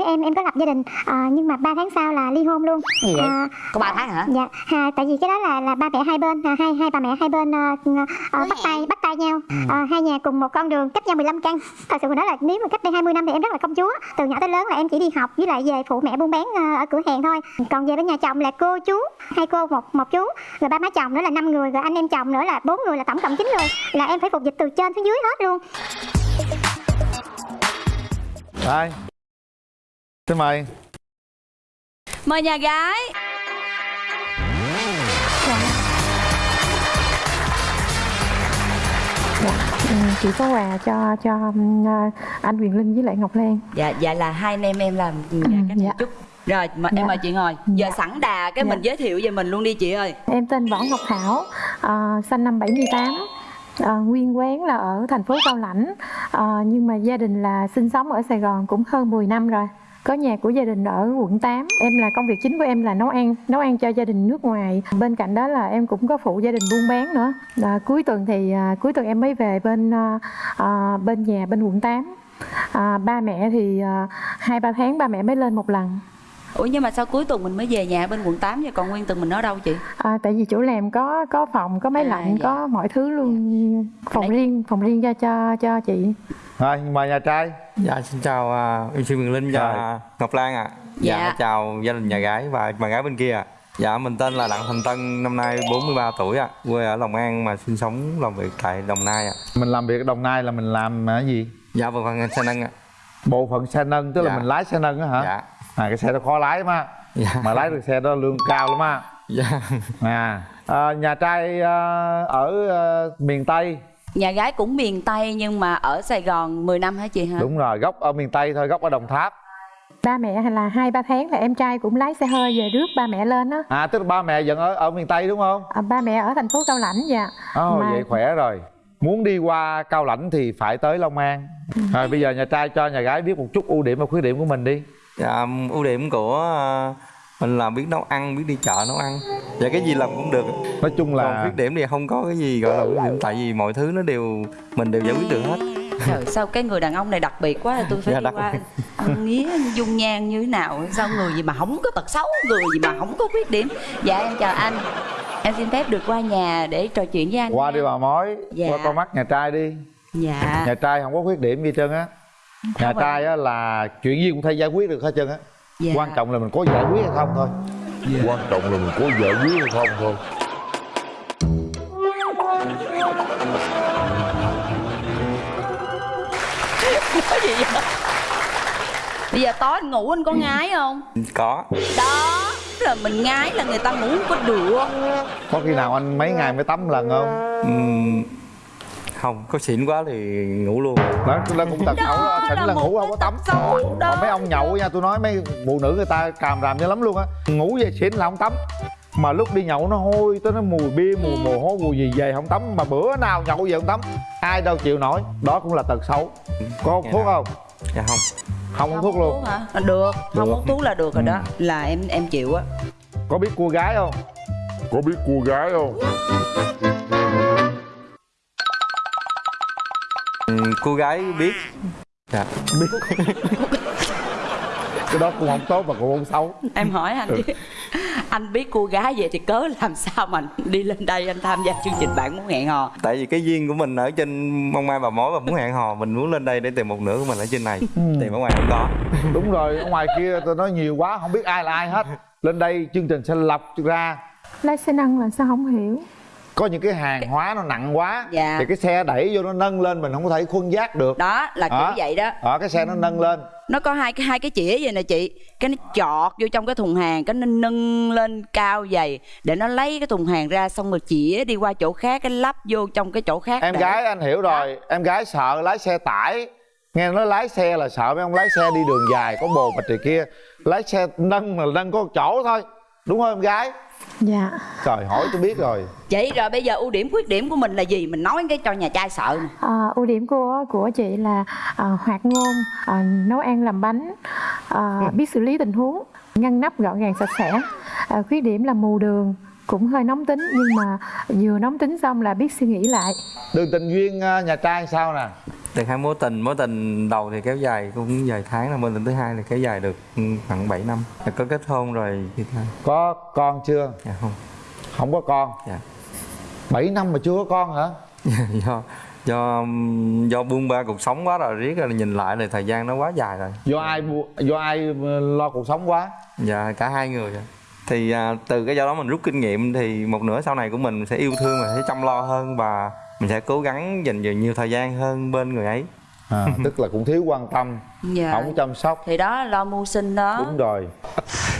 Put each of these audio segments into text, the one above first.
tuổi em em có lập gia đình à, nhưng mà 3 tháng sau là ly hôn luôn. Gì vậy? à, có 3 tháng hả? dạ à, tại vì cái đó là là ba mẹ hai bên à, hai hai bà mẹ hai bên à, à, bắt tay bắt tay nhau. À, hai nhà cùng một con đường cách nhau 15 căn. Thật sự mà nói là nếu mà cách đây 20 năm thì em rất là công chúa. Từ nhỏ tới lớn là em chỉ đi học với lại về phụ mẹ buôn bán ở cửa hàng thôi. Còn về bên nhà chồng là cô chú hai cô một một chú. Rồi ba má chồng nữa là năm người rồi anh em chồng nữa là bốn người là tổng cộng chín người. Là em phải phục dịch từ trên xuống dưới hết luôn. Đây Xin mời. Mời nhà gái. Chị có quà cho cho um, anh Quyền Linh với lại Ngọc Lan. Dạ dạ là hai anh em em làm dạ, Ừ, cách dạ. chút. Rồi mà, Dạ. em mời chị ngồi. Giờ Dạ. sẵn đà cái Dạ. mình giới thiệu về mình luôn đi chị ơi. Em tên Võ Ngọc Thảo à, sinh năm 78 à, nguyên quán là ở thành phố Cao Lãnh. À, nhưng mà gia đình là sinh sống ở Sài Gòn cũng hơn 10 năm rồi có nhà của gia đình ở quận 8 Em là công việc chính của em là nấu ăn Nấu ăn cho gia đình nước ngoài. Bên cạnh đó là em cũng có phụ gia đình buôn bán nữa. À, Cuối tuần thì à, cuối tuần em mới về bên à, à, bên nhà bên quận 8 à, Ba mẹ thì à, hai ba tháng ba mẹ mới lên một lần. Ủa nhưng mà sao cuối tuần mình mới về nhà bên quận 8 vậy còn nguyên tuần mình ở đâu chị? À, tại vì chỗ làm có có phòng có máy À, lạnh dạ. có mọi thứ luôn phòng Đấy. riêng phòng riêng cho cho cho chị Rồi mời nhà trai Dạ xin chào uh, MC Quyền Linh và Ngọc Lan ạ. Dạ. Dạ. chào gia đình nhà gái và bà gái bên kia ạ. Dạ mình tên là Đặng Thành Tân, năm nay 43 tuổi ạ, quê ở Long An mà sinh sống làm việc tại Đồng Nai ạ. Mình làm việc ở Đồng Nai là mình làm cái gì? Dạ vâng vâng xe nâng ạ. Bộ phận xe nâng tức là Dạ. mình lái xe nâng á hả? Dạ. À cái xe đó khó lái lắm á. Dạ. Mà lái được xe đó lương cao lắm á. Dạ. à, à, Nhà trai à, ở à, miền Tây. Nhà gái cũng miền Tây nhưng mà ở Sài Gòn 10 năm hả chị hả? Đúng rồi, gốc ở miền Tây thôi, gốc ở Đồng Tháp. Ba mẹ hay là hai ba tháng là em trai cũng lái xe hơi về rước ba mẹ lên á. À tức là ba mẹ vẫn ở ở miền Tây đúng không? à, ba mẹ ở thành phố Cao Lãnh dạ. Ồ Mà- vậy khỏe rồi. Muốn đi qua Cao Lãnh thì phải tới Long An. Rồi bây giờ nhà trai cho nhà gái biết một chút ưu điểm và khuyết điểm của mình đi Dạ ưu điểm của ờ, mình là biết nấu ăn, biết đi chợ nấu ăn. Dạ cái gì làm cũng được. Nói chung Còn là khuyết điểm thì không có cái gì gọi là khuyết điểm tại vì mọi thứ nó đều mình đều giải quyết được hết. Trời sao cái người đàn ông này đặc biệt quá tôi phải Dạ, đi đặc qua biệt. ông nghía dung nhan như thế nào sao người gì mà không có tật xấu người gì mà không có khuyết điểm dạ em chào anh em xin phép được qua nhà để trò chuyện với anh qua nha. đi bà mối Dạ. Qua con mắt nhà trai đi dạ Nhà trai không có khuyết điểm gì hết trơn á Nhà trai á là chuyện gì cũng thể giải quyết được hết trơn á. Dạ. Quan trọng là mình có giải quyết hay không thôi. Quan trọng là mình có giải quyết hay không thôi. Cái gì vậy? bây giờ tối anh ngủ anh có ngái không? Có. đó là mình ngái là người ta ngủ không có được Có khi nào anh mấy ngày mới tắm lần không? Ừm, không, có xịn quá thì ngủ luôn. Đó, đó cũng tật xấu đó, xỉn là ngủ không có tắm. Còn mấy ông nhậu nha, tôi nói mấy phụ nữ người ta càm ràm như lắm luôn á Ngủ về xỉn là không tắm Mà lúc đi nhậu nó hôi, tới nó mùi bia, mùi mồ hôi, mùi gì về không tắm Mà bữa nào nhậu về không tắm Ai đâu chịu nổi, đó cũng là tật xấu Có hút Dạ. thuốc không? Dạ không. Không hút thuốc luôn hả À, được không Được. hút thuốc là được rồi đó là em em chịu á Có biết cua gái không? có biết cô gái không cô gái biết. Dạ. Cái đó cũng không tốt mà cũng không xấu. Em hỏi anh chứ anh biết cô gái vậy thì cớ làm sao mà đi lên đây anh tham gia chương trình bạn muốn hẹn hò? Tại vì cái duyên của mình ở trên mong mai bà mối và muốn hẹn hò mình muốn lên đây để tìm một nửa của mình ở trên này. Tìm ở ngoài không có. Đúng rồi, ở ngoài kia tôi nói nhiều quá, không biết ai là ai hết. Lên đây chương trình sẽ lọc ra. Lái xe nâng là sao không hiểu có những cái hàng hóa nó nặng quá Dạ. thì cái xe đẩy vô nó nâng lên mình không có thể khuân giác được. Đó là kiểu Đó. vậy đó. Đó cái xe nó nâng lên. Nó có hai cái hai cái chĩa vậy nè chị. Cái nó chọt vô trong cái thùng hàng cái nó nâng lên cao dày để nó lấy cái thùng hàng ra xong rồi chĩa đi qua chỗ khác cái lắp vô trong cái chỗ khác em để- gái anh hiểu rồi. Em gái sợ lái xe tải. Nghe nói lái xe là sợ mấy ông lái xe đi đường dài có bồ bịch này kia. Lái xe nâng mà nâng có chỗ thôi đúng không em gái? Dạ. Trời hỏi tôi biết rồi. Chị rồi bây giờ ưu điểm khuyết điểm của mình là gì? Mình nói cái cho nhà trai sợ nè. À, ưu điểm của của chị là à, hoạt ngôn à, nấu ăn làm bánh à, biết xử lý tình huống ngăn nắp gọn gàng sạch sẽ à, khuyết điểm là mù đường cũng hơi nóng tính nhưng mà vừa nóng tính xong là biết suy nghĩ lại. Đường tình duyên ờ, nhà trai sao nè? Được hai mối tình mối tình đầu thì kéo dài cũng vài tháng là mối tình thứ hai thì kéo dài được khoảng 7 năm. Rồi có kết hôn rồi thì thôi. Có con chưa? Dạ không. Không có con. Dạ. 7 năm mà chưa có con hả? Do do do buông ba cuộc sống quá rồi riết rồi nhìn lại thì thời gian nó quá dài rồi. Do ai do ai ờ, lo cuộc sống quá? Dạ cả hai người ạ. Thì à, từ cái do đó mình rút kinh nghiệm thì một nửa sau này của mình sẽ yêu thương và sẽ chăm lo hơn và mình sẽ cố gắng dành nhiều, nhiều thời gian hơn bên người ấy. À, tức là cũng thiếu quan tâm dạ. không chăm sóc. Thì đó lo mưu sinh đó. Đúng rồi.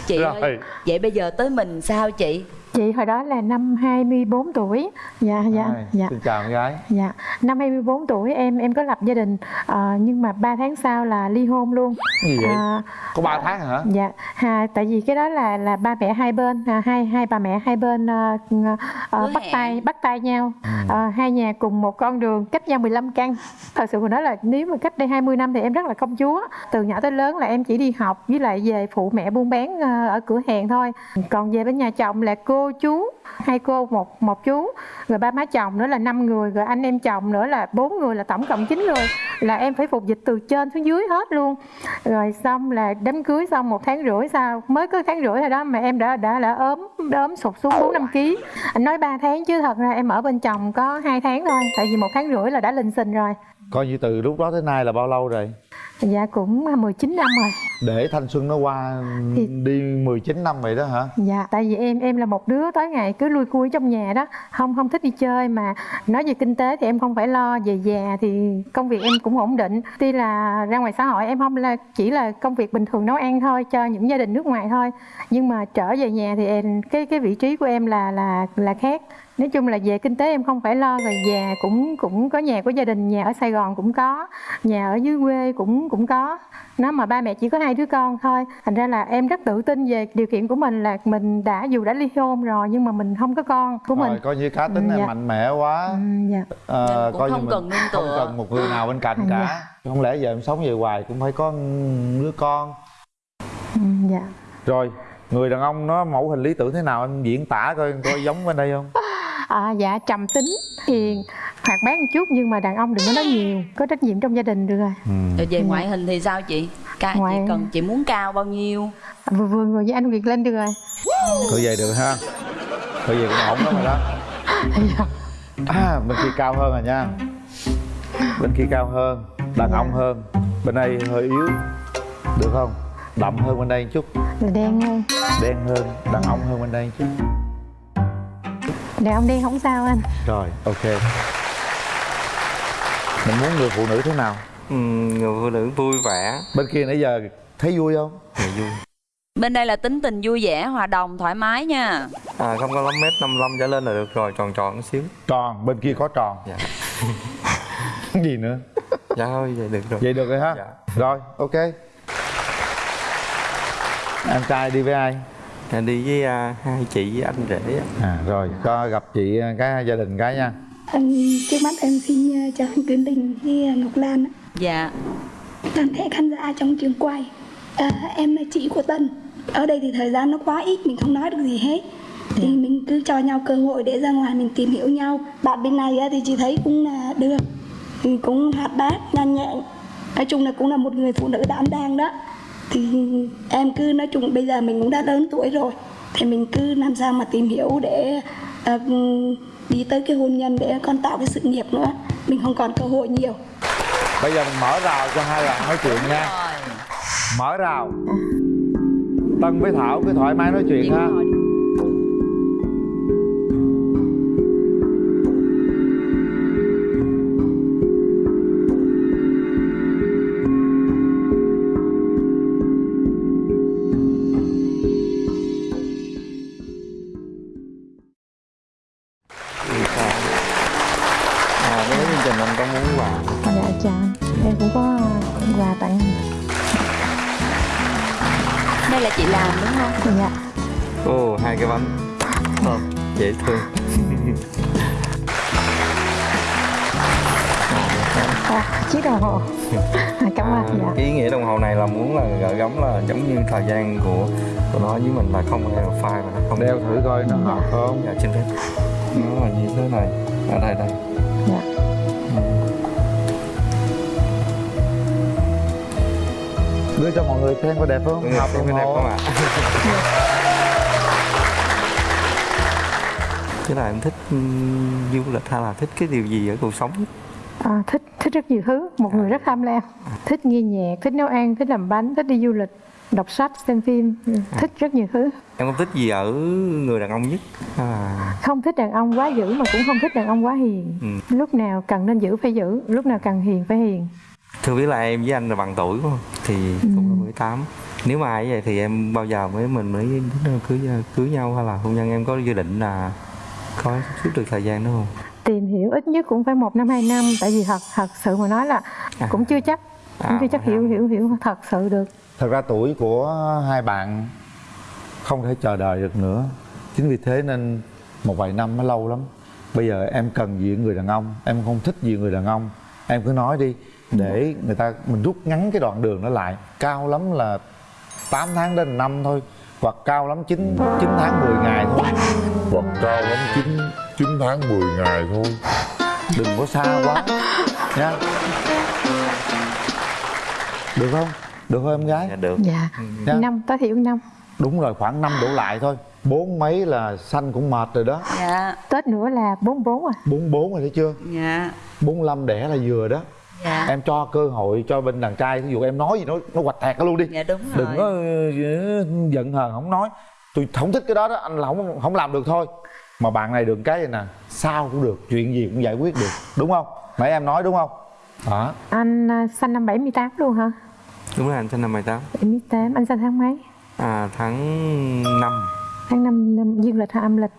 Chị Rồi. ơi vậy bây giờ tới mình sao chị Chị hồi đó là năm 24 tuổi. Dạ dạ Ai, dạ. xin chào con gái Dạ, năm 24 tuổi em em có lập gia đình ờ, nhưng mà 3 tháng sau là ly hôn luôn. gì vậy À, có 3 tháng hả dạ, ha, tại vì cái đó là là ba mẹ hai bên, à, hai hai bà mẹ hai bên ờ, Hứa bắt hẹn. tay bắt tay nhau, Ừ. Ờ, hai nhà cùng một con đường cách nhau 15 căn. Thật sự mà nói là nếu mà cách đây 20 năm thì em rất là công chúa. Từ nhỏ tới lớn là em chỉ đi học với lại về phụ mẹ buôn bán ở cửa hàng thôi. Còn về bên nhà chồng là cô chú, hai cô, một một chú, rồi ba má chồng nữa là năm người, rồi anh em chồng nữa là bốn người, là tổng cộng 9 người. Là em phải phục dịch từ trên xuống dưới hết luôn. Rồi xong là đám cưới xong một tháng rưỡi sau, mới có tháng rưỡi rồi đó, mà em đã đã đã ốm đã ốm sụt xuống bốn năm ký. Anh nói 3 tháng chứ, thật ra em ở bên chồng có hai tháng thôi, tại vì một tháng rưỡi là đã lình xình rồi. Coi như từ lúc đó tới nay là bao lâu rồi? Dạ cũng 19 năm rồi để thanh xuân nó qua Thì- đi 19 năm vậy đó hả Dạ, tại vì em em là một đứa tối ngày cứ lui cui trong nhà đó, không không thích đi chơi mà nói về kinh tế thì em không phải lo, về già thì công việc em cũng ổn định. Tuy là ra ngoài xã hội em không là chỉ là công việc bình thường nấu ăn thôi cho những gia đình nước ngoài thôi, nhưng mà trở về nhà thì em cái cái vị trí của em là là là khác. Nói chung là về kinh tế em không phải lo rồi già cũng cũng có nhà của gia đình, nhà ở Sài Gòn cũng có, nhà ở dưới quê cũng cũng có. Nó mà ba mẹ chỉ có hai đứa con thôi, thành ra là em rất tự tin về điều kiện của mình là mình đã dù đã ly hôn rồi nhưng mà mình không có con của mình. rồi coi như cá tính Ừ, em dạ. mạnh mẹ quá Ừ, dạ. Ờ, Nên cũng coi như không mình cần nương không cần một người nào bên cạnh Ừ, cả dạ. không lẽ giờ em sống về hoài cũng phải có đứa con Ừ, dạ. rồi người đàn ông nó mẫu hình lý tưởng thế nào em diễn tả coi coi giống bên đây không À, dạ trầm tính, hiền, hoạt bát một chút nhưng mà đàn ông đừng có nói nhiều, có trách nhiệm trong gia đình được rồi. rồi về ngoại hình thì sao chị? Ca Ngoại- chị cần chị muốn cao bao nhiêu? Vừa vừa ngồi với anh Việt lên được rồi. thôi về được ha. Thôi về cũng ổn lắm rồi đó. Dạ. à bên kia cao hơn rồi nha. Bên kia cao hơn đàn Dạ. ông hơn. Bên đây hơi yếu được không? Đậm hơn bên đây một chút. Đen hơn. đen hơn đàn ông hơn bên đây một chút Đàn ông đen không sao anh. rồi ok. Mình muốn người phụ nữ thế nào? Ừ, người phụ nữ vui vẻ. Bên kia nãy giờ thấy vui không? Thì vui. Bên đây là tính tình vui vẻ hòa đồng thoải mái nha. À, không có lắm mét 55 trở lên là được rồi tròn tròn một xíu. Tròn bên kia có tròn. Dạ. Gì nữa? Dạ thôi vậy được rồi. Vậy được rồi ha Dạ. rồi ok. Em trai đi với ai? Dạ, đi với à, hai chị với anh rể à rồi có gặp chị à, cái gia đình cái nha. Em, trước mắt em xin ờ, chào anh Tuyến Đình với Ngọc Lan ạ. dạ. Toàn thể khán giả trong trường quay à, em là chị của Tân. Ở đây thì thời gian nó quá ít mình không nói được gì hết. Thì mình cứ cho nhau cơ hội để ra ngoài mình tìm hiểu nhau. Bạn bên này á, thì chị thấy cũng là được. Thì cũng hoạt bát nhanh nhẹn. Nói chung là cũng là một người phụ nữ đảm đang đó thì em cứ nói chung bây giờ mình cũng đã lớn tuổi rồi. Thì mình cứ làm sao mà tìm hiểu để ờ, đi tới cái hôn nhân để con tạo cái sự nghiệp nữa. Mình không còn cơ hội nhiều. Bây giờ mình mở rào cho hai bạn nói chuyện nha. Rồi. Mở rào. Tân với thảo cứ thoải mái nói chuyện ha quà tặng anh. đây là chị làm đúng không Dạ. Ồ, hai cái bánh Thơm, dễ thương À, chiếc đồng hồ. À, cảm à, ơn. Dạ. Cái ý nghĩa đồng hồ này là muốn là gợi gắm là giống như thời gian của của nó với mình là không hề phai mà nó không đeo thử coi nó hợp không Dạ, trên phép Nó là như thế này Ở đây đây đưa cho mọi người xem có đẹp không? Ừ, hợp cái đẹp không ạ? Thế là em thích du lịch hay là thích cái điều gì ở cuộc sống? À, thích thích rất nhiều thứ. Một người rất tham lam thích nghe nhạc thích nấu ăn thích làm bánh thích đi du lịch đọc sách xem phim. Ừ, thích rất nhiều thứ. Em không thích gì ở người đàn ông nhất? À, không thích đàn ông quá dữ mà cũng không thích đàn ông quá hiền. Ừ. lúc nào cần nên giữ phải giữ lúc nào cần hiền phải hiền Thưa biết là em với anh là bằng tuổi đúng không? Thì cũng là 18 Nếu mà ai vậy thì em bao giờ mới mình mới cưới cưới nhau hay là hôn nhân? Em có dự định là có suốt được thời gian đó không? tìm hiểu ít nhất cũng phải một năm hai năm. Tại vì thật thật sự mà nói là À. cũng chưa chắc. Cũng À, chưa chắc hiểu hiểu hiểu thật sự được. Thật ra tuổi của hai bạn không thể chờ đợi được nữa. Chính vì thế nên một vài năm nó lâu lắm. Bây giờ em cần gì người đàn ông? Em không thích gì người đàn ông em cứ nói đi để người ta mình rút ngắn cái đoạn đường đó lại. Cao lắm là 8 tháng đến năm thôi hoặc cao lắm 9, 9 tháng 10 ngày thôi. Hoặc cao lắm 9, 9 tháng 10 ngày thôi. Đừng có xa quá nha. Được không? Được không em gái? Dạ được. Dạ. Dạ. năm tối thiểu năm. Đúng rồi khoảng năm đổ lại thôi bốn mấy là sanh cũng mệt rồi đó. Dạ. Tết nữa là bốn bốn à? Bốn bốn rồi thấy chưa? Dạ. Bốn lăm đẻ là vừa đó. Dạ. Em cho cơ hội cho bên đàn trai ví dụ em nói gì nó nó hoạch tẹt nó luôn đi. Dạ đúng rồi. đừng có ờ, giận hờn không nói. Tôi không thích cái đó đó anh là không không làm được thôi. Mà bạn này được cái này nè sao cũng được chuyện gì cũng giải quyết được đúng không? Nãy em nói đúng không? Đó anh à, sinh năm 78 luôn hả? Đúng là anh sinh năm 18 78 anh sinh tháng mấy? À, Tháng 5 tháng 5 năm dương lịch hay âm lịch.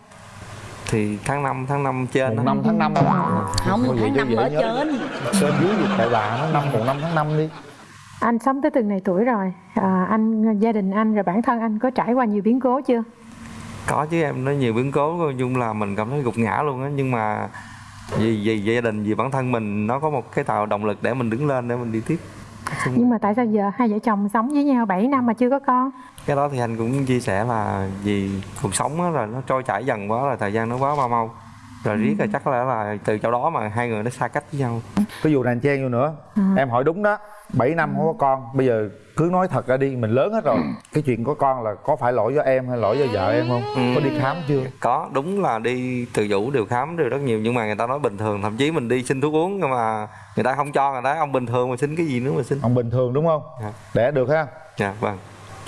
Thì tháng 5, tháng 5 trên đó. năm tháng năm. Không Thôi tháng chứ năm dễ ở nhớ. trên. Trên dưới gì tại bà nó? Năm một năm tháng năm đi. Anh sống tới từng này tuổi rồi. À, anh gia đình anh rồi bản thân anh có trải qua nhiều biến cố chưa? Có chứ em nói nhiều biến cố. Nói chung là mình cảm thấy gục ngã luôn á. Nhưng mà vì, vì gia đình, vì bản thân mình Nó có một cái tạo động lực để mình đứng lên để mình đi tiếp Nhưng mà tại sao giờ hai vợ chồng sống với nhau 7 năm mà chưa có con? Cái đó thì anh cũng chia sẻ là vì cuộc sống á rồi nó trôi chảy dần quá rồi thời gian nó quá mau mau. Rồi riết rồi chắc là là từ chỗ đó mà hai người nó xa cách với nhau. Cái vụ anh chen vô nữa. Em hỏi đúng đó 7 năm không có con bây giờ cứ nói thật ra đi mình lớn hết rồi. Cái chuyện có con là có phải lỗi do em hay lỗi do vợ em không? Có đi khám chưa? Có đúng là đi từ vũ đều khám đều rất nhiều nhưng mà người ta nói bình thường thậm chí mình đi xin thuốc uống nhưng mà người ta không cho người ta ông bình thường mà xin cái gì nữa mà xin. Ông bình thường đúng không? Dạ. đẻ được ha? Dạ vâng.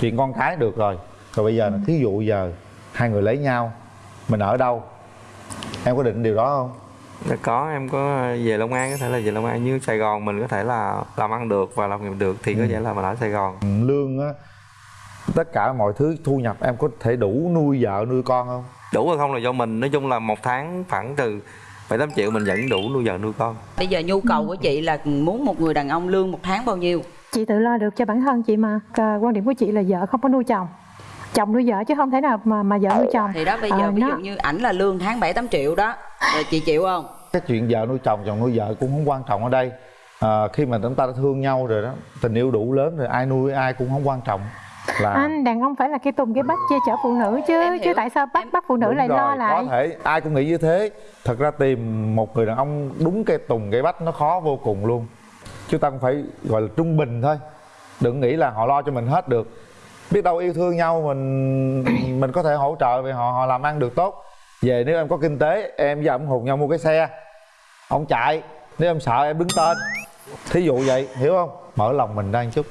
Chuyện con cái được rồi. Rồi bây giờ thí dụ giờ hai người lấy nhau mình ở đâu? Em có định điều đó không Dạ, có em có về Long An có thể là về Long An như Sài Gòn mình có thể là làm ăn được và làm nghiệp được thì có thể là mình ở Sài Gòn. Ừ, lương á tất cả mọi thứ thu nhập em có thể đủ nuôi vợ nuôi con không? Đủ hay không là do mình nói chung là một tháng khoảng từ bảy tám triệu mình vẫn đủ nuôi vợ nuôi con. Bây giờ nhu cầu của chị là muốn một người đàn ông lương một tháng bao nhiêu? Chị tự lo được cho bản thân chị mà quan điểm của chị là vợ không có nuôi chồng chồng nuôi vợ chứ không thể nào mà mà vợ nuôi chồng. Thì đó bây giờ Ờ, ví nó- dụ như ảnh là lương tháng bảy tám triệu đó. Rồi chị chịu không? Cái chuyện vợ nuôi chồng chồng nuôi vợ cũng không quan trọng ở đây. À, khi mà chúng ta đã thương nhau rồi đó tình yêu đủ lớn rồi ai nuôi ai cũng không quan trọng. Là anh đàn ông phải là cái tùng cái bách che chở phụ nữ chứ chứ tại sao bắt Em- bắt phụ nữ Đúng lại rồi, lo lại? có thể ai cũng nghĩ như thế. Thật ra tìm một người đàn ông đúng cây tùng cây bách nó khó vô cùng luôn. Chúng ta cũng phải gọi là trung bình thôi. Đừng nghĩ là họ lo cho mình hết được biết đâu yêu thương nhau mình mình có thể hỗ trợ về họ họ làm ăn được tốt. Về nếu em có kinh tế em với ông hùng nhau mua cái xe. Ông chạy nếu em sợ em đứng tên. Thí dụ vậy hiểu không? Mở lòng mình ra một chút.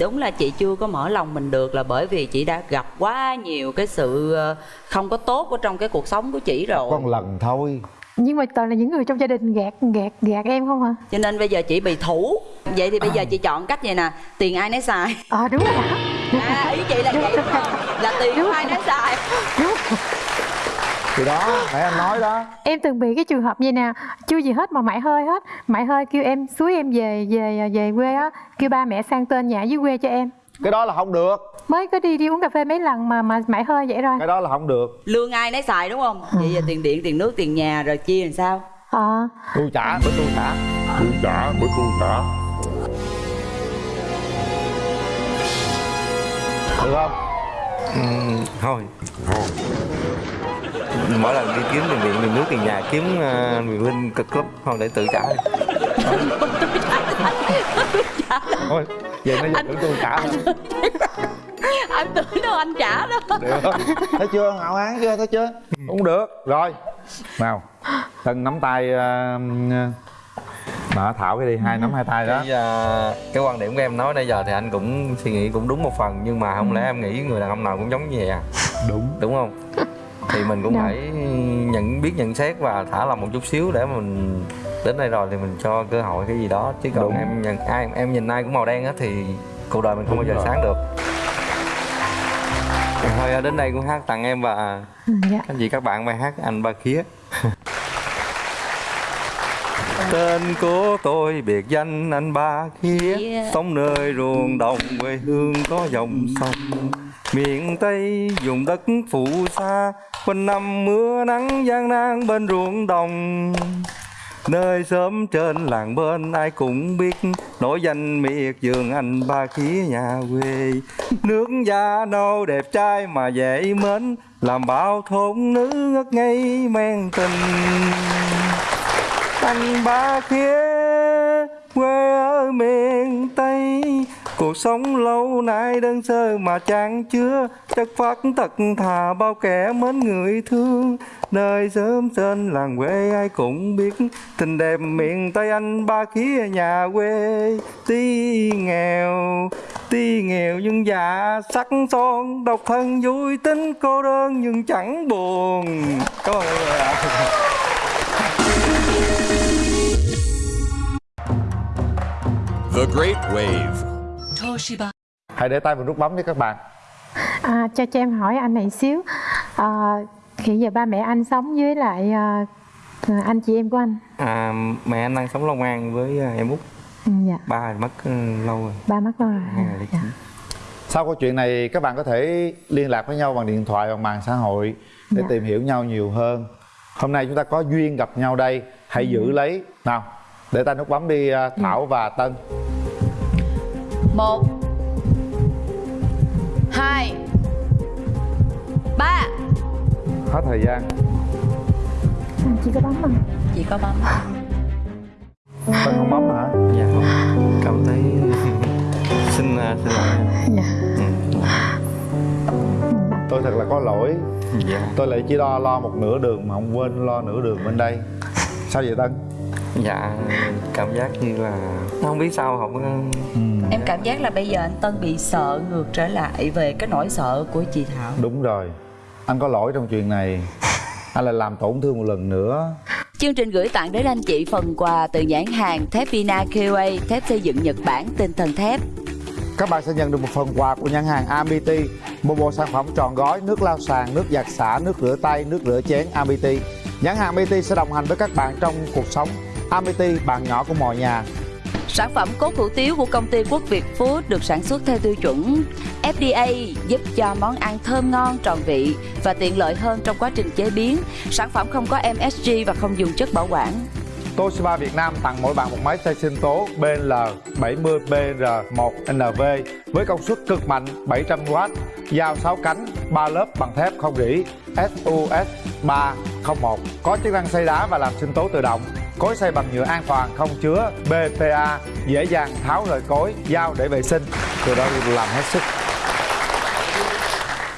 Đúng là chị chưa có mở lòng mình được là bởi vì chị đã gặp quá nhiều cái sự ờ, không có tốt ở trong cái cuộc sống của chị rồi. có một lần thôi. Nhưng mà toàn là những người trong gia đình gạt gạt gạt em không hả? Cho nên bây giờ chị bị thủ. Vậy thì bây giờ chị chọn cách vậy nè. Tiền ai nấy xài. Ờ đúng rồi à ý chị là vậy là tiền của ai nấy xài. Thì đó nãy anh nói đó. Em từng bị cái trường hợp như nè chưa gì hết mà mãi hơi hết. Mãi hơi kêu em suối em về về về quê á. Kêu ba mẹ sang tên nhà dưới quê cho em. Cái đó là không được. Mới có đi đi uống cà phê mấy lần mà mà mãi hơi vậy rồi. Cái đó là không được. Lương ai nấy xài đúng không? Vậy giờ tiền điện tiền nước tiền nhà rồi chia làm sao? Ờ. Tôi trả bữa tôi trả. Tôi trả mới tôi trả được không? Ừm, thôi. Mỗi lần đi kiếm tiền điện tiền nước tiền nhà kiếm uh, Quyền Linh cực lắm. Không để tự trả đi. thôi vậy nó giờ tưởng tôi trả anh tưởng đâu anh trả đó được thấy chưa? Hảo hán chưa thấy chưa? Cũng được. Rồi. Nào. Tân nắm tay uh, đó thảo cái đi hai nắm hai tay đó. Cái, à, cái quan điểm của em nói nãy giờ thì anh cũng suy nghĩ cũng đúng một phần nhưng mà không lẽ em nghĩ người đàn ông nào cũng giống như vậy à? Đúng. Đúng không? Thì mình cũng Dạ. phải nhận biết nhận xét và thả lòng một chút xíu để mình đến đây rồi thì mình cho cơ hội cái gì đó. Chứ còn Đúng. em nhận ai em nhìn ai cũng màu đen á thì cuộc đời mình không bao giờ rồi. sáng được. Thôi đến đây cũng hát tặng em và Ừ, dạ. các chị các bạn bài hát anh ba khía Tên của tôi biệt danh anh ba khía. Yeah. Sống nơi ruộng đồng quê hương có dòng sông. Miền Tây vùng đất phù sa Quanh năm mưa nắng gian nan bên ruộng đồng. Nơi sớm trên làng bên ai cũng biết Nổi danh miệt vườn anh ba khía nhà quê. Nước da nâu đẹp trai mà dễ mến Làm bao thôn nữ ngất ngây men tình anh ba khía quê ở miền Tây. Cuộc sống lâu nay đơn sơ mà chẳng chứa. Chất phát thật thà bao kẻ mến người thương. Nơi sớm trên làng quê ai cũng biết. Tình đẹp miền Tây anh ba khía nhà quê Tí nghèo, tí nghèo nhưng dạ sắc son. Độc thân vui tính cô đơn nhưng chẳng buồn. Cảm ơn mọi người ạ The Great Wave. hãy để tay vào nút bấm đi các bạn. À, cho cho em hỏi anh này xíu. À, hiện giờ ba mẹ anh sống với lại à, anh chị em của anh? À, mẹ anh đang sống Long An với à, em út. Ừ, dạ. Ba thì mất ừ, lâu rồi. Ba mất rồi. Ngày lấy dạ. sau câu chuyện này các bạn có thể liên lạc với nhau bằng điện thoại bằng mạng xã hội để Dạ. tìm hiểu nhau nhiều hơn hôm nay chúng ta có duyên gặp nhau đây. Hãy giữ lấy. Nào để tay nút bấm đi à, thảo và tân. Một hai ba. Hết thời gian. Anh chỉ có bấm không? Chị có bấm. Tân không bấm hả? Dạ không. Cảm thấy Xin à, xin lỗi. Dạ. ừ. Tôi thật là có lỗi. Dạ. Tôi lại chỉ lo lo một nửa đường mà không quên lo nửa đường bên đây. Sao vậy tân? Dạ Cảm giác như là Không biết sao không có- em cảm giác là bây giờ anh tân bị sợ ngược trở lại về cái nỗi sợ của chị thảo. Đúng rồi. Anh có lỗi trong chuyện này. Anh lại làm tổn thương một lần nữa. Chương trình gửi tặng đến anh chị phần quà từ nhãn hàng thép Vina QA, thép xây dựng Nhật Bản, tinh thần thép. Các bạn sẽ nhận được một phần quà của nhãn hàng Amity Một bộ sản phẩm tròn gói, nước lau sàn, nước giặt xả, nước rửa tay, nước rửa chén Amity Nhãn hàng Amity sẽ đồng hành với các bạn trong cuộc sống Amity, bạn nhỏ của mọi nhà Sản phẩm cốt hủ tiếu của công ty Quốc Việt Food được sản xuất theo tiêu chuẩn FDA giúp cho món ăn thơm ngon, tròn vị và tiện lợi hơn trong quá trình chế biến. Sản phẩm không có MSG và không dùng chất bảo quản. Toshiba Việt Nam tặng mỗi bạn một máy xay sinh tố BL 70BR1NV với công suất cực mạnh 700W, dao 6 cánh, 3 lớp bằng thép không rỉ SUS 301 có chức năng xay đá và làm sinh tố tự động. Cối xay bằng nhựa an toàn không chứa BPA, dễ dàng tháo rời cối, dao để vệ sinh. Từ đó làm hết sức.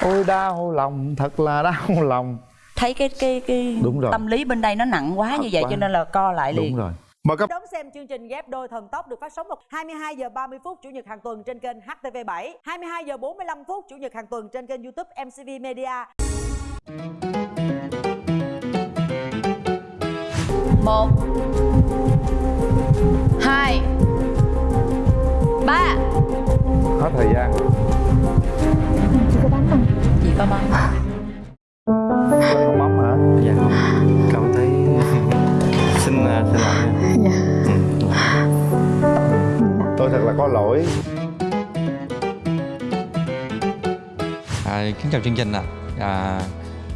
Ôi đau lòng, thật là đau lòng. Thấy cái cái cái Đúng rồi. tâm lý bên đây nó nặng quá Thật như vậy quá. cho nên là co lại liền. Đúng rồi. Mời các Đón xem chương trình ghép đôi thần tốc được phát sóng vào 22 giờ 30 phút chủ nhật hàng tuần trên kênh HTV7, 22 giờ 45 phút chủ nhật hàng tuần trên kênh YouTube MCV Media. một hai ba hết thời gian. chỉ có bấm không chị có bấm Không bấm hả? Dạ không Cảm thấy Xin à, xin lỗi dạ ừ. Tôi thật là có lỗi. À, kính chào chương trình ạ. À,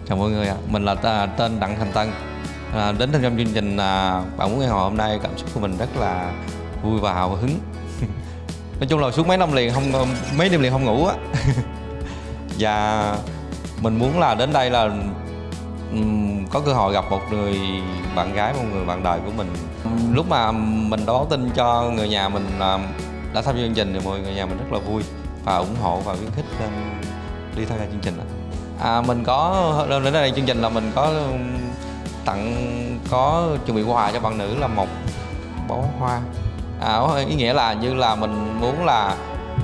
chào mọi người ạ. Mình là tên Đặng Thành Tân. À, đến tham gia chương trình à, bạn muốn nghe hồi hôm nay cảm xúc của mình rất là vui và hào hứng. Nói chung là suốt mấy năm liền không mấy đêm liền không ngủ á. và mình muốn là đến đây là có cơ hội gặp một người bạn gái một người bạn đời của mình. Lúc mà mình đã báo tin cho người nhà mình là đã tham gia chương trình thì mọi người nhà mình rất là vui và ủng hộ và khuyến khích đi tham gia chương trình à, mình có đến đây chương trình là mình có tặng có chuẩn bị quà cho bạn nữ là một bó hoa. À, ý nghĩa là như là mình muốn là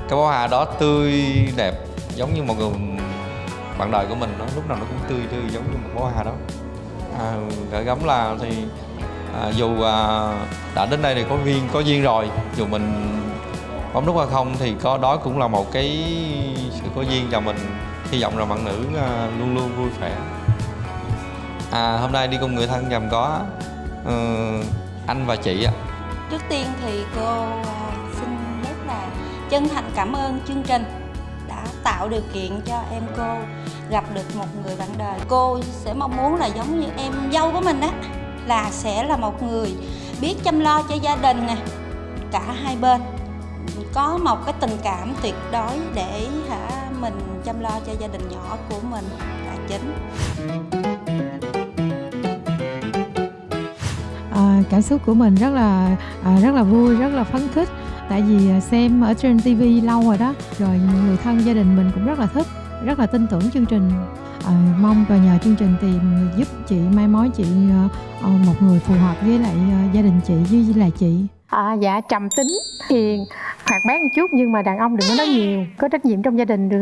cái bó hoa đó tươi đẹp giống như một người bạn đời của mình nó lúc nào nó cũng tươi tươi giống như một bó hoa đó. À, gửi gắm là thì à, dù à, đã đến đây thì có duyên có duyên rồi. Dù mình bấm nút hay không thì có đó cũng là một cái sự có duyên cho mình hy vọng là bạn nữ à, luôn luôn vui vẻ. À hôm nay đi cùng người thân gồm có ừ, anh và chị ạ. Trước tiên thì cô à, xin rất là chân thành cảm ơn chương trình đã tạo điều kiện cho em cô gặp được một người bạn đời. Cô sẽ mong muốn là giống như em dâu của mình á là sẽ là một người biết chăm lo cho gia đình nè, cả hai bên có một cái tình cảm tuyệt đối để hả mình chăm lo cho gia đình nhỏ của mình là chính. À, cảm xúc của mình rất là à, rất là vui rất là phấn khích tại vì à, xem ở trên TV lâu rồi đó rồi người thân gia đình mình cũng rất là thích rất là tin tưởng chương trình. À, mong và nhờ chương trình tìm giúp chị mai mối chị à, một người phù hợp với lại à, gia đình chị với, lại chị. À, dạ trầm tính hiền hoạt bát một chút nhưng mà đàn ông đừng có nói nhiều có trách nhiệm trong gia đình được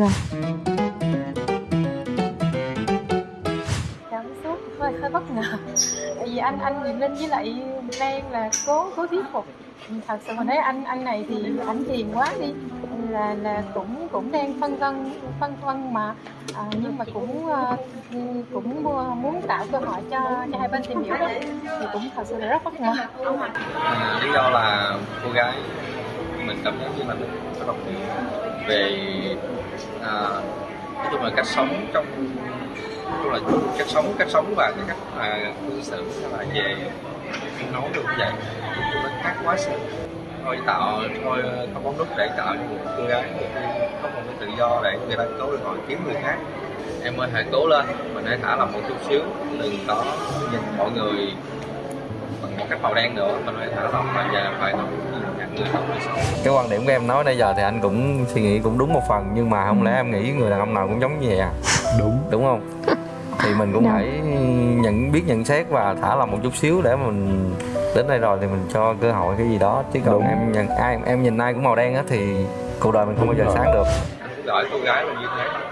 xúc hơi hơi bất ngờ. Tại vì anh anh Quyền Linh với lại Lan là cố cố thuyết phục thật sự mình thấy anh anh này thì anh hiền quá đi. Là là cũng cũng đang phân vân phân vân mà à, nhưng mà cũng à, cũng muốn tạo cơ hội cho cho hai bên tìm hiểu đó. Thì cũng thật sự là rất bất ngờ. À, lý do là cô gái mình cảm thấy như là mình có đồng ý về à, nói chung là cách sống trong nói chung là cách sống cách sống và cái cách mà cư xử là về nói được như vậy nói chung nó khác quá sự thôi tạo thôi không bóng nút để tạo cho một cô gái có một cái tự do để người ta có cơ hội kiếm người khác. Em ơi hãy cố lên mình hãy thả lòng một chút xíu đừng có nhìn mọi người bằng một cách màu đen nữa mình phải thả lòng và giờ phải cái quan điểm của em nói nãy giờ thì anh cũng suy nghĩ cũng đúng một phần nhưng mà không lẽ em nghĩ người đàn ông nào cũng giống như vậy à? Đúng. Đúng không thì mình cũng phải nhận biết nhận xét và thả lòng một chút xíu để mình đến đây rồi thì mình cho cơ hội cái gì đó. Chứ còn Đúng. em nhận ai em nhìn ai cũng màu đen á thì cuộc đời mình không bao giờ sáng được. Gọi cô gái là như thế